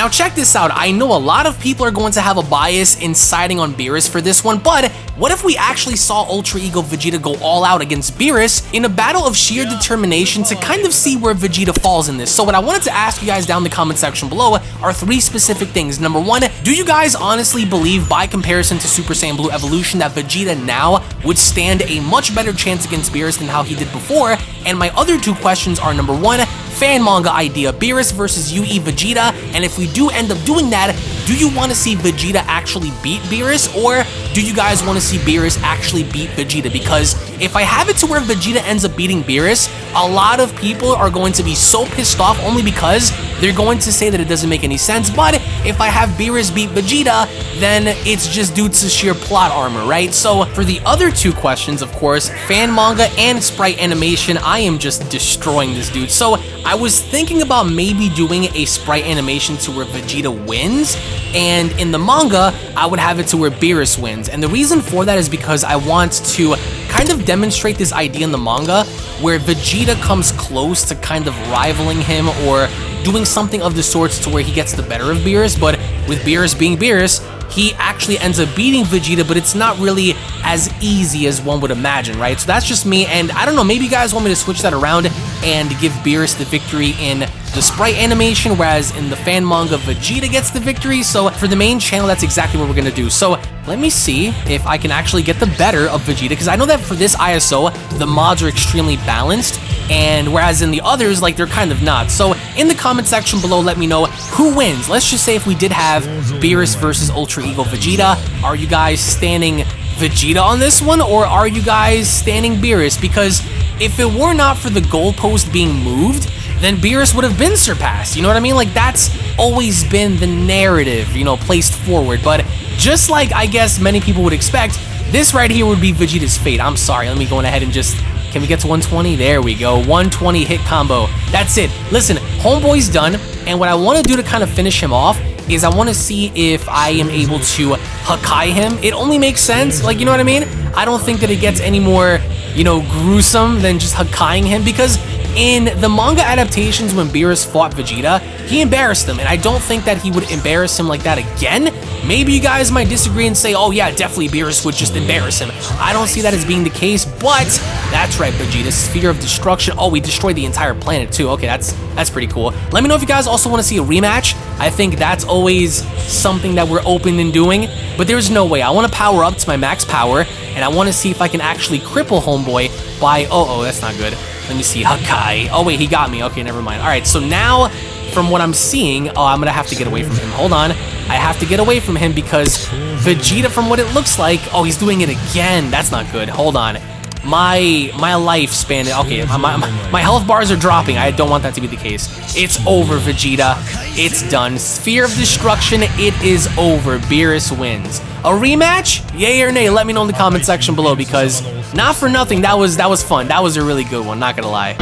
Now check this out, I know a lot of people are going to have a bias in siding on Beerus for this one, but what if we actually saw Ultra Ego Vegeta go all out against Beerus in a battle of sheer determination to kind of see where Vegeta falls in this? So what I wanted to ask you guys down in the comment section below are three specific things. Number one, do you guys honestly believe by comparison to Super Saiyan Blue Evolution that Vegeta now would stand a much better chance against Beerus than how he did before? And my other two questions are number one, fan manga idea, Beerus versus UE Vegeta, and if we do end up doing that, do you want to see Vegeta actually beat Beerus, or do you guys want to see Beerus actually beat Vegeta? Because if I have it to where Vegeta ends up beating Beerus, a lot of people are going to be so pissed off only because they're going to say that it doesn't make any sense, but if I have Beerus beat Vegeta, then it's just due to sheer plot armor, right? So for the other two questions, of course, fan manga and sprite animation, I am just destroying this dude. So I was thinking about maybe doing a sprite animation to where Vegeta wins, and in the manga, I would have it to where Beerus wins. And the reason for that is because I want to kind of demonstrate this idea in the manga where Vegeta comes close to kind of rivaling him or doing something of the sorts to where he gets the better of Beerus, but with Beerus being Beerus, he actually ends up beating Vegeta, but it's not really as easy as one would imagine, right? So that's just me, and I don't know, maybe you guys want me to switch that around and give Beerus the victory in the sprite animation, whereas in the fan manga, Vegeta gets the victory. So for the main channel, that's exactly what we're gonna do. So let me see if I can actually get the better of Vegeta, because I know that for this ISO, the mods are extremely balanced, and whereas in the others, like, they're kind of not. So in the comment section below, let me know who wins. Let's just say if we did have Beerus versus Ultra Ego Vegeta, are you guys standing Vegeta on this one, or are you guys standing Beerus? Because if it were not for the goalpost being moved, then Beerus would have been surpassed. You know what I mean? Like, that's always been the narrative, you know, placed forward. But just like I guess many people would expect, this right here would be Vegeta's fate. I'm sorry, let me go ahead and just can we get to 120? There we go. 120 hit combo. That's it. Listen, Homeboy's done, and what I want to do to kind of finish him off is I want to see if I am able to Hakai him. It only makes sense, like, you know what I mean? I don't think that it gets any more, you know, gruesome than just Hakaiing him, because in the manga adaptations when Beerus fought Vegeta, he embarrassed him, and I don't think that he would embarrass him like that again. Maybe you guys might disagree and say, oh yeah, definitely Beerus would just embarrass him. I don't see that as being the case, but that's right, Vegeta, Sphere of Destruction. Oh, we destroyed the entire planet too. Okay, that's that's pretty cool. Let me know if you guys also want to see a rematch. I think that's always something that we're open in doing, but there's no way. I want to power up to my max power, and I want to see if I can actually cripple Homeboy by, oh, oh, that's not good. Let me see, Hakai. Oh, wait, he got me. Okay, never mind. All right, so now, from what I'm seeing, oh, I'm going to have to get away from him. Hold on. I have to get away from him because Vegeta, from what it looks like, oh, he's doing it again. That's not good. Hold on. My my lifespan, okay, my, my, my health bars are dropping. I don't want that to be the case. It's over, Vegeta. It's done. Sphere of Destruction, it is over. Beerus wins. A rematch? Yay or nay? Let me know in the comment section below because not for nothing, that was that was fun. That was a really good one, not gonna lie.